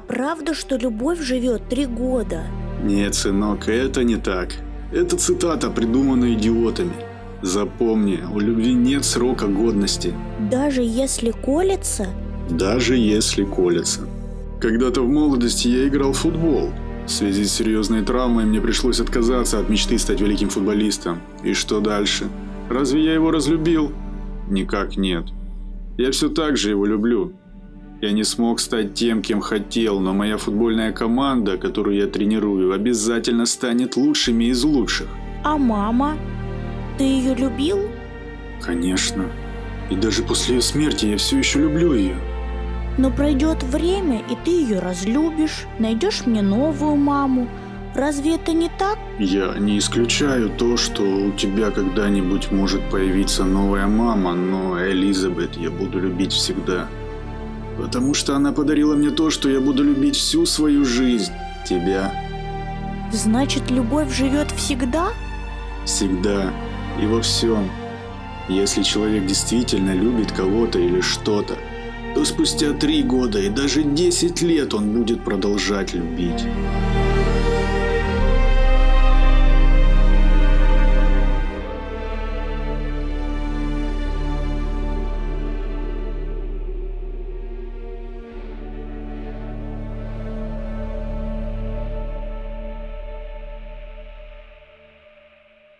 правда, что любовь живет три года? Нет, сынок, это не так. Это цитата, придуманная идиотами. Запомни, у любви нет срока годности. Даже если колется? Даже если колется. Когда-то в молодости я играл в футбол. В связи с серьезной травмой мне пришлось отказаться от мечты стать великим футболистом. И что дальше? Разве я его разлюбил? Никак нет. Я все так же его люблю. Я не смог стать тем, кем хотел, но моя футбольная команда, которую я тренирую, обязательно станет лучшими из лучших. А мама? Ты ее любил? Конечно. И даже после ее смерти я все еще люблю ее. Но пройдет время, и ты ее разлюбишь, найдешь мне новую маму. Разве это не так? Я не исключаю то, что у тебя когда-нибудь может появиться новая мама, но Элизабет я буду любить всегда. Потому что она подарила мне то, что я буду любить всю свою жизнь. Тебя. Значит, любовь живет всегда? Всегда. И во всем. Если человек действительно любит кого-то или что-то, то спустя три года и даже десять лет он будет продолжать любить.